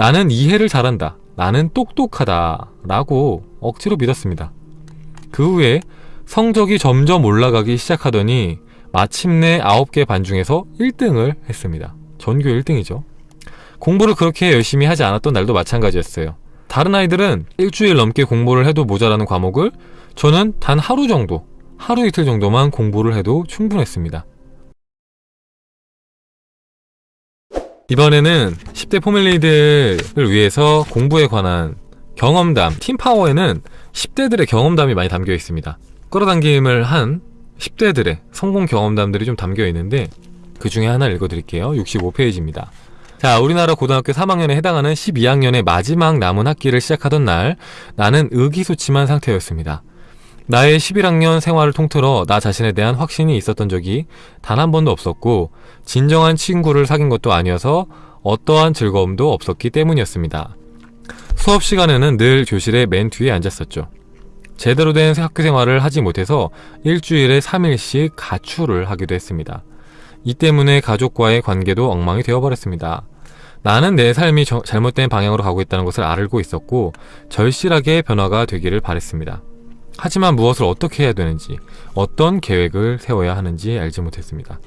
나는 이해를 잘한다. 나는 똑똑하다. 라고 억지로 믿었습니다. 그 후에 성적이 점점 올라가기 시작하더니 마침내 9개 반 중에서 1등을 했습니다. 전교 1등이죠. 공부를 그렇게 열심히 하지 않았던 날도 마찬가지였어요. 다른 아이들은 일주일 넘게 공부를 해도 모자라는 과목을 저는 단 하루 정도, 하루 이틀 정도만 공부를 해도 충분했습니다. 이번에는 10대 포밀리들을 위해서 공부에 관한 경험담, 팀파워에는 10대들의 경험담이 많이 담겨 있습니다. 끌어당김을 한 10대들의 성공 경험담들이 좀 담겨 있는데 그 중에 하나 읽어드릴게요. 65페이지입니다. 자, 우리나라 고등학교 3학년에 해당하는 12학년의 마지막 남은 학기를 시작하던 날 나는 의기소침한 상태였습니다. 나의 11학년 생활을 통틀어 나 자신에 대한 확신이 있었던 적이 단 한 번도 없었고 진정한 친구를 사귄 것도 아니어서 어떠한 즐거움도 없었기 때문이었습니다. 수업 시간에는 늘 교실의 맨 뒤에 앉았었죠. 제대로 된 학교 생활을 하지 못해서 일주일에 3일씩 가출을 하기도 했습니다. 이 때문에 가족과의 관계도 엉망이 되어버렸습니다. 나는 내 삶이 저, 잘못된 방향으로 가고 있다는 것을 알고 있었고 절실하게 변화가 되기를 바랬습니다. 하지만 무엇을 어떻게 해야 되는지 어떤 계획을 세워야 하는지 알지 못했습니다.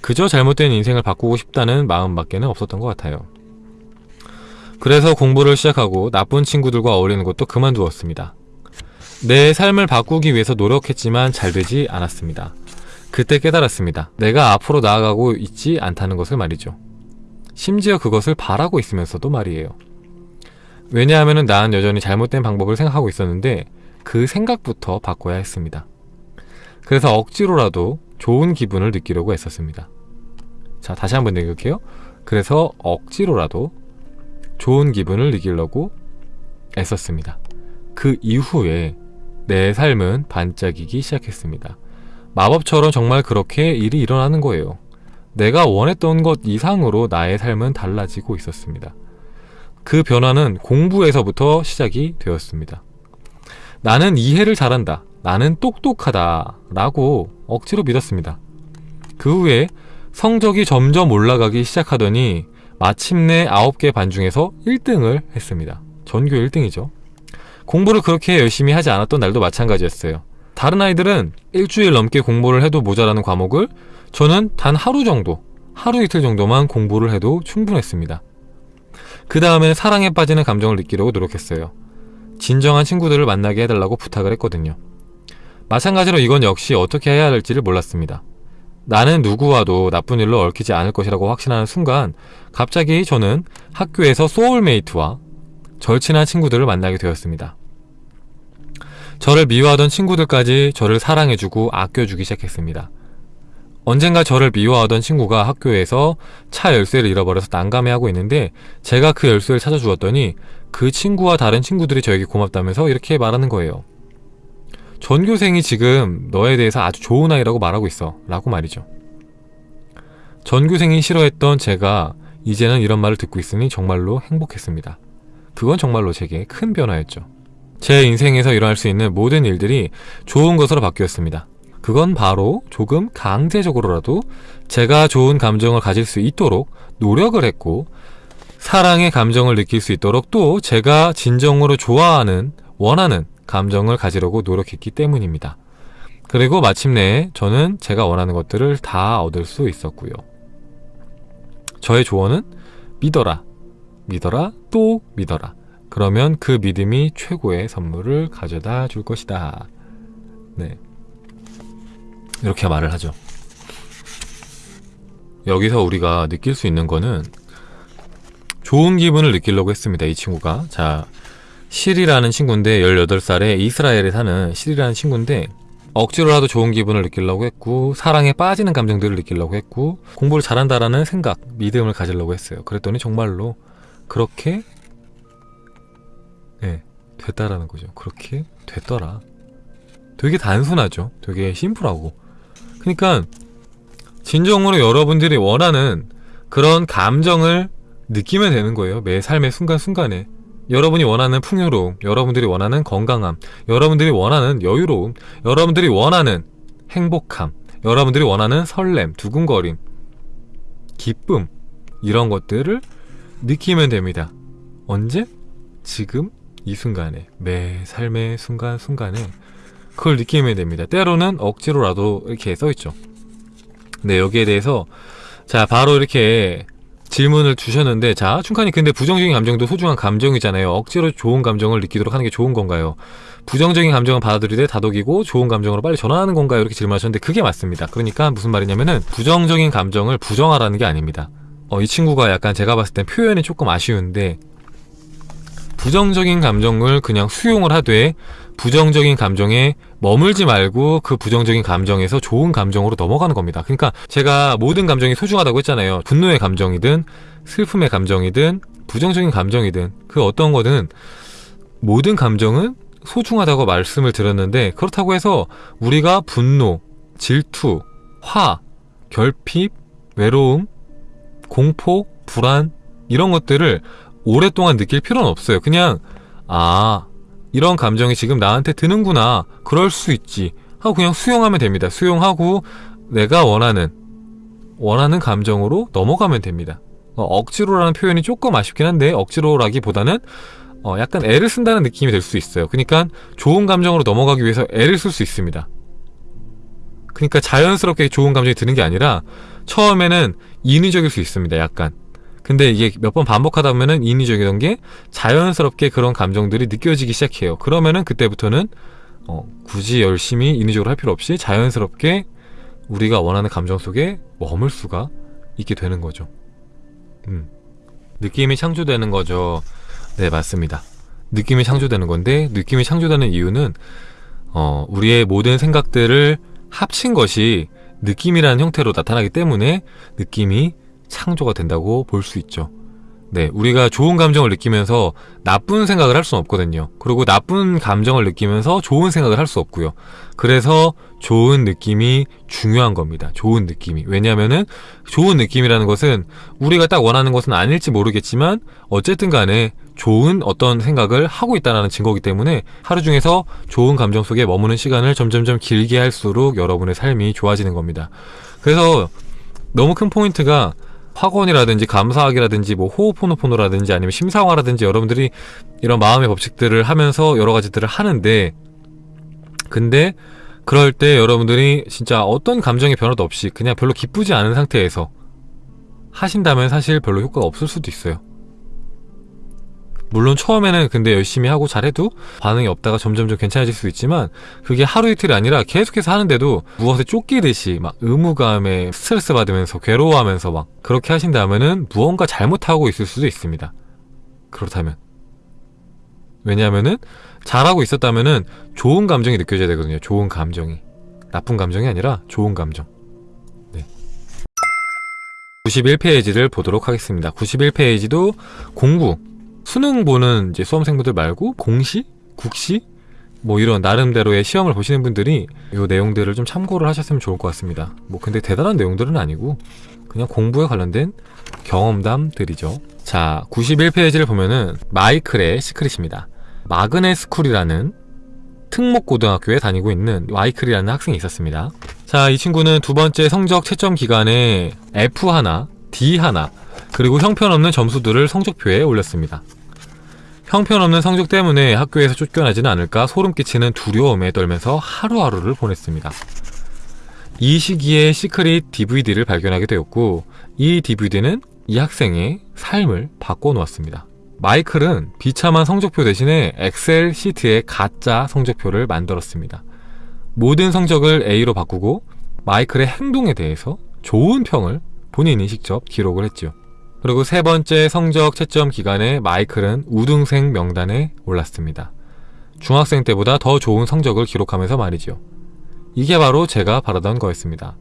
그저 잘못된 인생을 바꾸고 싶다는 마음밖에는 없었던 것 같아요. 그래서 공부를 시작하고 나쁜 친구들과 어울리는 것도 그만두었습니다. 내 삶을 바꾸기 위해서 노력했지만 잘 되지 않았습니다. 그때 깨달았습니다. 내가 앞으로 나아가고 있지 않다는 것을 말이죠. 심지어 그것을 바라고 있으면서도 말이에요. 왜냐하면 난 여전히 잘못된 방법을 생각하고 있었는데 그 생각부터 바꿔야 했습니다. 그래서 억지로라도 좋은 기분을 느끼려고 했었습니다. 자, 다시 한번 읽을게요. 그래서 억지로라도 좋은 기분을 느끼려고 애썼습니다. 그 이후에 내 삶은 반짝이기 시작했습니다. 마법처럼 정말 그렇게 일이 일어나는 거예요. 내가 원했던 것 이상으로 나의 삶은 달라지고 있었습니다. 그 변화는 공부에서부터 시작이 되었습니다. 나는 이해를 잘한다. 나는 똑똑하다. 라고 억지로 믿었습니다. 그 후에 성적이 점점 올라가기 시작하더니 마침내 9개 반 중에서 1등을 했습니다. 전교 1등이죠. 공부를 그렇게 열심히 하지 않았던 날도 마찬가지였어요. 다른 아이들은 일주일 넘게 공부를 해도 모자라는 과목을 저는 단 하루 정도, 하루 이틀 정도만 공부를 해도 충분했습니다. 그 다음에는 사랑에 빠지는 감정을 느끼려고 노력했어요. 진정한 친구들을 만나게 해달라고 부탁을 했거든요. 마찬가지로 이건 역시 어떻게 해야 할지를 몰랐습니다. 나는 누구와도 나쁜 일로 얽히지 않을 것이라고 확신하는 순간 갑자기 저는 학교에서 소울메이트와 절친한 친구들을 만나게 되었습니다. 저를 미워하던 친구들까지 저를 사랑해주고 아껴주기 시작했습니다. 언젠가 저를 미워하던 친구가 학교에서 차 열쇠를 잃어버려서 난감해하고 있는데 제가 그 열쇠를 찾아주었더니 그 친구와 다른 친구들이 저에게 고맙다면서 이렇게 말하는 거예요. 전교생이 지금 너에 대해서 아주 좋은 아이라고 말하고 있어 라고 말이죠. 전교생이 싫어했던 제가 이제는 이런 말을 듣고 있으니 정말로 행복했습니다. 그건 정말로 제게 큰 변화였죠. 제 인생에서 일어날 수 있는 모든 일들이 좋은 것으로 바뀌었습니다. 그건 바로 조금 강제적으로라도 제가 좋은 감정을 가질 수 있도록 노력을 했고 사랑의 감정을 느낄 수 있도록 또 제가 진정으로 좋아하는 원하는 감정을 가지려고 노력했기 때문입니다. 그리고 마침내 저는 제가 원하는 것들을 다 얻을 수 있었고요. 저의 조언은 믿어라, 믿어라, 또 믿어라. 그러면 그 믿음이 최고의 선물을 가져다 줄 것이다. 네. 이렇게 말을 하죠. 여기서 우리가 느낄 수 있는 거는 좋은 기분을 느끼려고 했습니다. 이 친구가. 자, 실이라는 친구인데 18살에 이스라엘에 사는 실이라는 친구인데 억지로라도 좋은 기분을 느끼려고 했고 사랑에 빠지는 감정들을 느끼려고 했고 공부를 잘한다라는 생각, 믿음을 가지려고 했어요. 그랬더니 정말로 그렇게 네, 됐다라는 거죠. 그렇게 됐더라. 되게 단순하죠. 되게 심플하고. 그러니까 진정으로 여러분들이 원하는 그런 감정을 느끼면 되는 거예요. 매 삶의 순간순간에. 여러분이 원하는 풍요로움, 여러분들이 원하는 건강함, 여러분들이 원하는 여유로움, 여러분들이 원하는 행복함, 여러분들이 원하는 설렘, 두근거림, 기쁨 이런 것들을 느끼면 됩니다. 언제? 지금? 이 순간에 매 삶의 순간순간에 그걸 느끼면 됩니다. 때로는 억지로라도 이렇게 써있죠. 네, 여기에 대해서 자 바로 이렇게 질문을 주셨는데 자 춘칸이 근데 부정적인 감정도 소중한 감정이잖아요. 억지로 좋은 감정을 느끼도록 하는 게 좋은 건가요? 부정적인 감정은 받아들이되 다독이고 좋은 감정으로 빨리 전환하는 건가요? 이렇게 질문하셨는데 그게 맞습니다. 그러니까 무슨 말이냐면은 부정적인 감정을 부정하라는 게 아닙니다. 어, 이 친구가 약간 제가 봤을 땐 표현이 조금 아쉬운데 부정적인 감정을 그냥 수용을 하되 부정적인 감정에 머물지 말고 그 부정적인 감정에서 좋은 감정으로 넘어가는 겁니다. 그러니까 제가 모든 감정이 소중하다고 했잖아요. 분노의 감정이든 슬픔의 감정이든 부정적인 감정이든 그 어떤 거든 모든 감정은 소중하다고 말씀을 드렸는데 그렇다고 해서 우리가 분노, 질투, 화, 결핍, 외로움, 공포, 불안 이런 것들을 오랫동안 느낄 필요는 없어요. 그냥 아 이런 감정이 지금 나한테 드는구나 그럴 수 있지 하고 그냥 수용하면 됩니다. 수용하고 내가 원하는 원하는 감정으로 넘어가면 됩니다. 어, 억지로라는 표현이 조금 아쉽긴 한데 억지로라기보다는 어, 약간 애를 쓴다는 느낌이 들 수 있어요. 그러니까 좋은 감정으로 넘어가기 위해서 애를 쓸 수 있습니다. 그러니까 자연스럽게 좋은 감정이 드는 게 아니라 처음에는 인위적일 수 있습니다. 약간. 근데 이게 몇 번 반복하다 보면은 인위적이던 게 자연스럽게 그런 감정들이 느껴지기 시작해요. 그러면은 그때부터는 어, 굳이 열심히 인위적으로 할 필요 없이 자연스럽게 우리가 원하는 감정 속에 머물 수가 있게 되는 거죠. 음. 느낌이 창조되는 거죠. 네, 맞습니다. 느낌이 창조되는 건데, 느낌이 창조되는 이유는, 어, 우리의 모든 생각들을 합친 것이 느낌이라는 형태로 나타나기 때문에 느낌이 창조가 된다고 볼 수 있죠. 네, 우리가 좋은 감정을 느끼면서 나쁜 생각을 할 수는 없거든요. 그리고 나쁜 감정을 느끼면서 좋은 생각을 할 수 없고요. 그래서 좋은 느낌이 중요한 겁니다. 좋은 느낌이. 왜냐면은 좋은 느낌이라는 것은 우리가 딱 원하는 것은 아닐지 모르겠지만 어쨌든 간에 좋은 어떤 생각을 하고 있다는 증거이기 때문에 하루 중에서 좋은 감정 속에 머무는 시간을 점점점 길게 할수록 여러분의 삶이 좋아지는 겁니다. 그래서 너무 큰 포인트가 학원이라든지 감사학이라든지 뭐 호흡포노포노라든지 아니면 심사화라든지 여러분들이 이런 마음의 법칙들을 하면서 여러 가지들을 하는데 근데 그럴 때 여러분들이 진짜 어떤 감정의 변화도 없이 그냥 별로 기쁘지 않은 상태에서 하신다면 사실 별로 효과가 없을 수도 있어요. 물론 처음에는 근데 열심히 하고 잘해도 반응이 없다가 점점점 괜찮아질 수 있지만 그게 하루 이틀이 아니라 계속해서 하는데도 무엇에 쫓기듯이 막 의무감에 스트레스 받으면서 괴로워하면서 막 그렇게 하신다면은 무언가 잘못하고 있을 수도 있습니다. 그렇다면 왜냐하면은 잘하고 있었다면은 좋은 감정이 느껴져야 되거든요. 좋은 감정이 나쁜 감정이 아니라 좋은 감정. 네. 91페이지를 보도록 하겠습니다. 91페이지도 공부 수능 보는 이제 수험생분들 말고 공시, 국시 뭐 이런 나름대로의 시험을 보시는 분들이 이 내용들을 좀 참고를 하셨으면 좋을 것 같습니다. 뭐 근데 대단한 내용들은 아니고 그냥 공부에 관련된 경험담들이죠. 자, 91페이지를 보면은 마이클의 시크릿입니다. magnet school이라는 특목고등학교에 다니고 있는 마이클이라는 학생이 있었습니다. 자, 이 친구는 두 번째 성적 채점 기간에 F1, D1, 그리고 형편없는 점수들을 성적표에 올렸습니다. 형편없는 성적 때문에 학교에서 쫓겨나지는 않을까 소름 끼치는 두려움에 떨면서 하루하루를 보냈습니다. 이 시기에 시크릿 DVD를 발견하게 되었고 이 DVD는 이 학생의 삶을 바꿔놓았습니다. 마이클은 비참한 성적표 대신에 엑셀 시트에 가짜 성적표를 만들었습니다. 모든 성적을 A로 바꾸고 마이클의 행동에 대해서 좋은 평을 본인이 직접 기록을 했지요. 그리고 세 번째 성적 채점 기간에 마이클은 우등생 명단에 올랐습니다. 중학생 때보다 더 좋은 성적을 기록하면서 말이죠. 이게 바로 제가 바라던 거였습니다.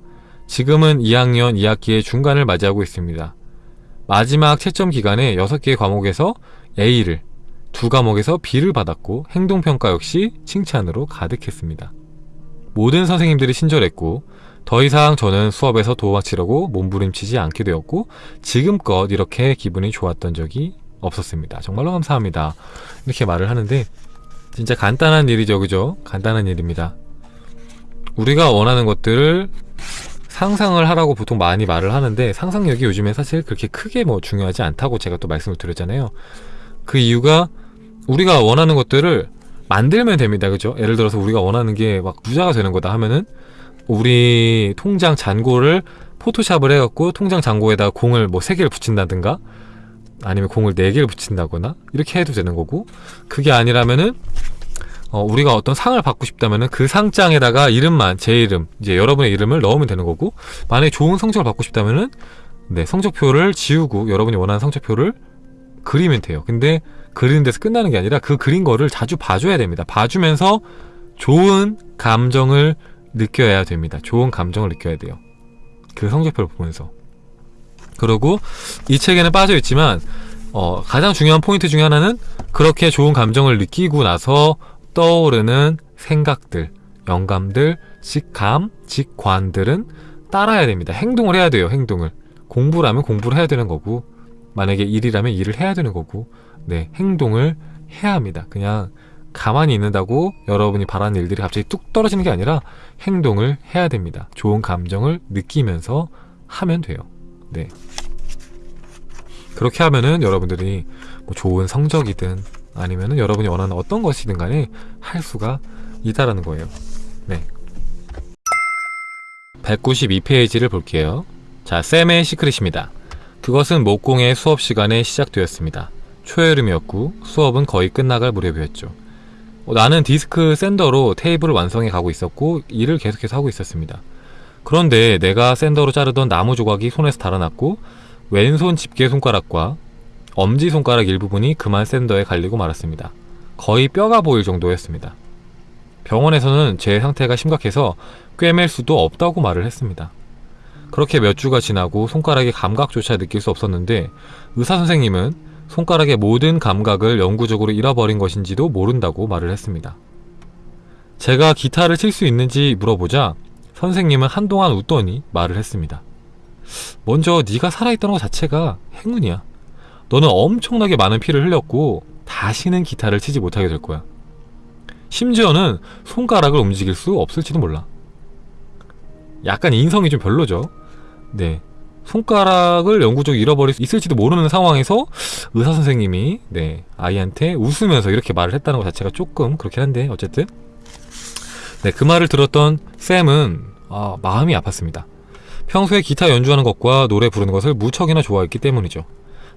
지금은 2학년 2학기의 중간을 맞이하고 있습니다. 마지막 채점 기간에 6개의 과목에서 A를, 두 과목에서 B를 받았고 행동평가 역시 칭찬으로 가득했습니다. 모든 선생님들이 친절했고 더 이상 저는 수업에서 도망치려고 몸부림치지 않게 되었고 지금껏 이렇게 기분이 좋았던 적이 없었습니다. 정말로 감사합니다. 이렇게 말을 하는데 진짜 간단한 일이죠. 그죠? 간단한 일입니다. 우리가 원하는 것들을 상상을 하라고 보통 많이 말을 하는데 상상력이 요즘에 사실 그렇게 크게 뭐 중요하지 않다고 제가 또 말씀을 드렸잖아요. 그 이유가 우리가 원하는 것들을 만들면 됩니다. 그죠? 예를 들어서 우리가 원하는 게 막 부자가 되는 거다 하면은 우리 통장 잔고를 포토샵을 해갖고 통장 잔고에다 공을 뭐세 개를 붙인다든가 아니면 공을 네 개를 붙인다거나 이렇게 해도 되는 거고 그게 아니라면은 어, 우리가 어떤 상을 받고 싶다면 은 그 상장에다가 이름만 제 이름 이제 여러분의 이름을 넣으면 되는 거고 만약에 좋은 성적을 받고 싶다면은 네 성적표를 지우고 여러분이 원하는 성적표를 그리면 돼요. 근데 그리는 데서 끝나는 게 아니라 그 그린 거를 자주 봐줘야 됩니다. 봐주면서 좋은 감정을 느껴야 됩니다 좋은 감정을 느껴야 돼요 그 성적표를 보면서 그리고 이 책에는 빠져 있지만 어, 가장 중요한 포인트 중에 하나는 그렇게 좋은 감정을 느끼고 나서 떠오르는 생각들, 영감들, 직감, 직관들은 따라야 됩니다. 행동을 해야 돼요. 행동을. 공부라면 공부를 해야 되는 거고 만약에 일이라면 일을 해야 되는 거고 네 행동을 해야 합니다. 그냥 가만히 있는다고 여러분이 바라는 일들이 갑자기 뚝 떨어지는 게 아니라 행동을 해야 됩니다. 좋은 감정을 느끼면서 하면 돼요. 네. 그렇게 하면은 여러분들이 뭐 좋은 성적이든 아니면은 여러분이 원하는 어떤 것이든 간에 할 수가 있다라는 거예요. 네. 192페이지를 볼게요. 자, 쌤의 시크릿입니다. 그것은 목공의 수업 시간에 시작되었습니다. 초여름이었고 수업은 거의 끝나갈 무렵이었죠. 어, 나는 디스크 샌더로 테이블을 완성해 가고 있었고 일을 계속해서 하고 있었습니다. 그런데 내가 샌더로 자르던 나무 조각이 손에서 달아났고 왼손 집게 손가락과 엄지 손가락 일부분이 그만 샌더에 갈리고 말았습니다. 거의 뼈가 보일 정도였습니다. 병원에서는 제 상태가 심각해서 꿰맬 수도 없다고 말을 했습니다. 그렇게 몇 주가 지나고 손가락의 감각조차 느낄 수 없었는데 의사 선생님은 손가락의 모든 감각을 영구적으로 잃어버린 것인지도 모른다고 말을 했습니다. 제가 기타를 칠 수 있는지 물어보자 선생님은 한동안 웃더니 말을 했습니다. 먼저 네가 살아있다는 것 자체가 행운이야. 너는 엄청나게 많은 피를 흘렸고 다시는 기타를 치지 못하게 될 거야. 심지어는 손가락을 움직일 수 없을지도 몰라. 약간 인성이 좀 별로죠. 네. 손가락을 영구적으로 잃어버릴 수 있을지도 모르는 상황에서 의사 선생님이 네 아이한테 웃으면서 이렇게 말을 했다는 것 자체가 조금 그렇긴 한데 어쨌든 네 그 말을 들었던 샘은 아, 마음이 아팠습니다. 평소에 기타 연주하는 것과 노래 부르는 것을 무척이나 좋아했기 때문이죠.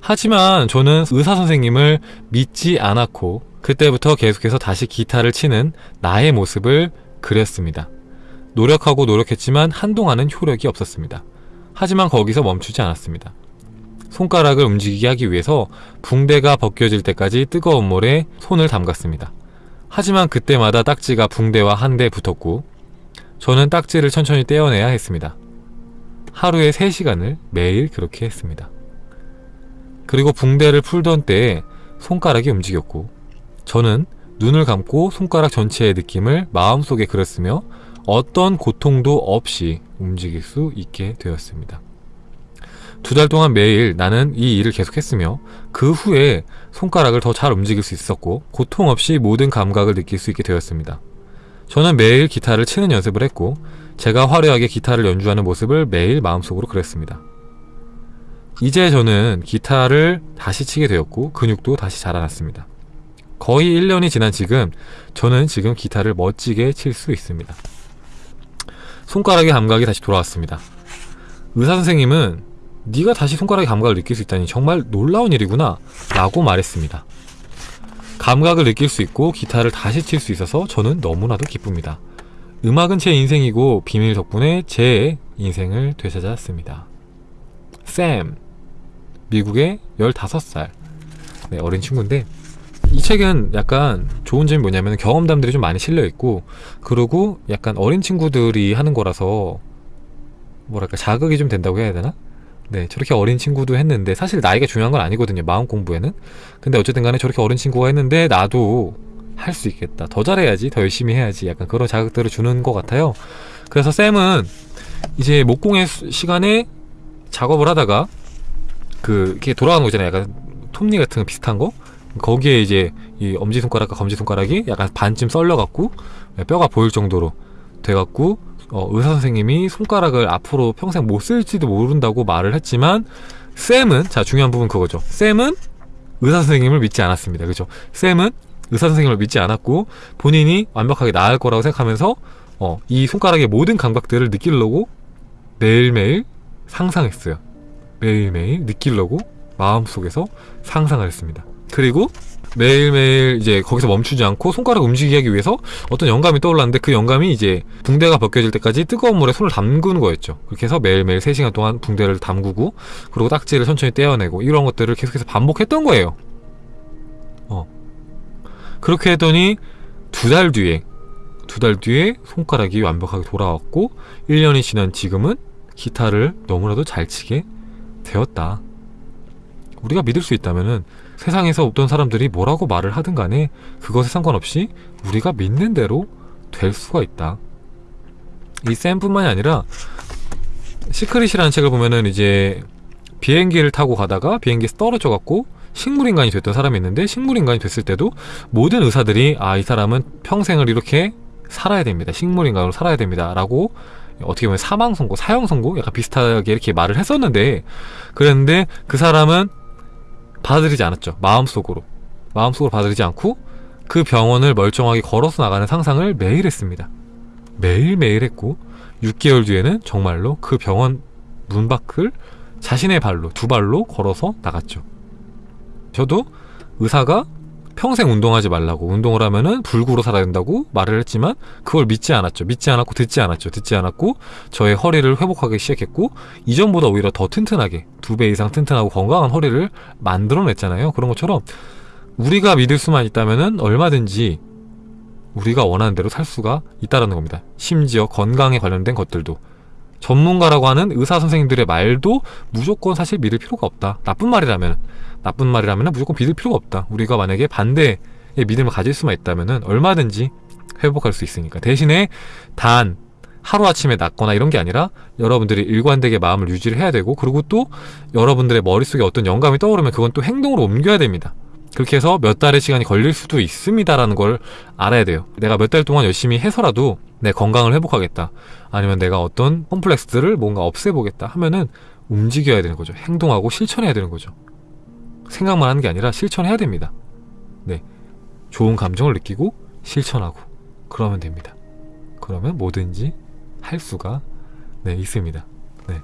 하지만 저는 의사 선생님을 믿지 않았고 그때부터 계속해서 다시 기타를 치는 나의 모습을 그렸습니다. 노력하고 노력했지만 한동안은 효력이 없었습니다. 하지만 거기서 멈추지 않았습니다. 손가락을 움직이게 하기 위해서 붕대가 벗겨질 때까지 뜨거운 물에 손을 담갔습니다. 하지만 그때마다 딱지가 붕대와 한데 붙었고 저는 딱지를 천천히 떼어내야 했습니다. 하루에 3시간을 매일 그렇게 했습니다. 그리고 붕대를 풀던 때에 손가락이 움직였고 저는 눈을 감고 손가락 전체의 느낌을 마음속에 그렸으며 어떤 고통도 없이 움직일 수 있게 되었습니다. 두 달 동안 매일 나는 이 일을 계속했으며 그 후에 손가락을 더 잘 움직일 수 있었고 고통 없이 모든 감각을 느낄 수 있게 되었습니다. 저는 매일 기타를 치는 연습을 했고 제가 화려하게 기타를 연주하는 모습을 매일 마음속으로 그렸습니다. 이제 저는 기타를 다시 치게 되었고 근육도 다시 자라났습니다. 거의 1년이 지난 지금 저는 지금 기타를 멋지게 칠 수 있습니다. 손가락의 감각이 다시 돌아왔습니다. 의사 선생님은 네가 다시 손가락의 감각을 느낄 수 있다니 정말 놀라운 일이구나 라고 말했습니다. 감각을 느낄 수 있고 기타를 다시 칠 수 있어서 저는 너무나도 기쁩니다. 음악은 제 인생이고 비밀 덕분에 제 인생을 되찾았습니다. 샘 미국의 15살 네, 어린 친구인데 이 책은 약간 좋은 점이 뭐냐면 경험담들이 좀 많이 실려있고 그리고 약간 어린 친구들이 하는 거라서 뭐랄까 자극이 좀 된다고 해야 되나? 네 저렇게 어린 친구도 했는데 사실 나이가 중요한 건 아니거든요 마음 공부에는 근데 어쨌든 간에 저렇게 어린 친구가 했는데 나도 할 수 있겠다 더 잘해야지 더 열심히 해야지 약간 그런 자극들을 주는 것 같아요 그래서 쌤은 이제 목공의 시간에 작업을 하다가 그 이렇게 돌아가는 거 있잖아요. 약간 톱니 같은 거 비슷한 거. 거기에 이제 이 엄지 손가락과 검지 손가락이 약간 반쯤 썰려 갖고 뼈가 보일 정도로 돼 갖고 어, 의사 선생님이 손가락을 앞으로 평생 못 쓸지도 모른다고 말을 했지만 쌤은 자 중요한 부분 그거죠. 쌤은 의사 선생님을 믿지 않았습니다. 그죠? 쌤은 의사 선생님을 믿지 않았고 본인이 완벽하게 나을 거라고 생각하면서 어, 이 손가락의 모든 감각들을 느끼려고 매일매일 상상했어요. 매일매일 느끼려고 마음속에서 상상을 했습니다. 그리고 매일매일 이제 거기서 멈추지 않고 손가락 움직이게 하기 위해서 어떤 영감이 떠올랐는데 그 영감이 이제 붕대가 벗겨질 때까지 뜨거운 물에 손을 담그는 거였죠. 그렇게 해서 매일매일 3시간 동안 붕대를 담그고 그리고 딱지를 천천히 떼어내고 이런 것들을 계속해서 반복했던 거예요. 어. 그렇게 했더니 두 달 뒤에 두 달 뒤에 손가락이 완벽하게 돌아왔고 1년이 지난 지금은 기타를 너무나도 잘 치게 되었다. 우리가 믿을 수 있다면은 세상에서 어떤 사람들이 뭐라고 말을 하든 간에 그것에 상관없이 우리가 믿는 대로 될 수가 있다. 이 쌤뿐만이 아니라 시크릿이라는 책을 보면은 이제 비행기를 타고 가다가 비행기에서 떨어져 갖고 식물인간이 됐던 사람이 있는데 식물인간이 됐을 때도 모든 의사들이 아 이 사람은 평생을 이렇게 살아야 됩니다. 식물인간으로 살아야 됩니다. 라고 어떻게 보면 사망 선고, 사형 선고 약간 비슷하게 이렇게 말을 했었는데 그랬는데 그 사람은 받아들이지 않았죠. 마음속으로. 마음속으로 받아들이지 않고 그 병원을 멀쩡하게 걸어서 나가는 상상을 매일 했습니다. 매일매일 했고 6개월 뒤에는 정말로 그 병원 문 밖을 자신의 발로, 두 발로 걸어서 나갔죠. 저도 의사가 평생 운동하지 말라고 운동을 하면은 불구로 살아야 된다고 말을 했지만 그걸 믿지 않았죠. 믿지 않았고 듣지 않았죠. 듣지 않았고 저의 허리를 회복하기 시작했고 이전보다 오히려 더 튼튼하게 두 배 이상 튼튼하고 건강한 허리를 만들어냈잖아요. 그런 것처럼 우리가 믿을 수만 있다면은 얼마든지 우리가 원하는 대로 살 수가 있다라는 겁니다. 심지어 건강에 관련된 것들도 전문가라고 하는 의사 선생님들의 말도 무조건 사실 믿을 필요가 없다. 나쁜 말이라면 나쁜 말이라면 무조건 믿을 필요가 없다. 우리가 만약에 반대의 믿음을 가질 수만 있다면 얼마든지 회복할 수 있으니까. 대신에 단 하루아침에 낫거나 이런 게 아니라 여러분들이 일관되게 마음을 유지를 해야 되고 그리고 또 여러분들의 머릿속에 어떤 영감이 떠오르면 그건 또 행동으로 옮겨야 됩니다. 그렇게 해서 몇 달의 시간이 걸릴 수도 있습니다라는 걸 알아야 돼요. 내가 몇 달 동안 열심히 해서라도 내 건강을 회복하겠다. 아니면 내가 어떤 컴플렉스들을 뭔가 없애보겠다 하면은 움직여야 되는 거죠. 행동하고 실천해야 되는 거죠. 생각만 하는 게 아니라 실천해야 됩니다. 네. 좋은 감정을 느끼고 실천하고 그러면 됩니다. 그러면 뭐든지 할 수가 네, 있습니다. 네.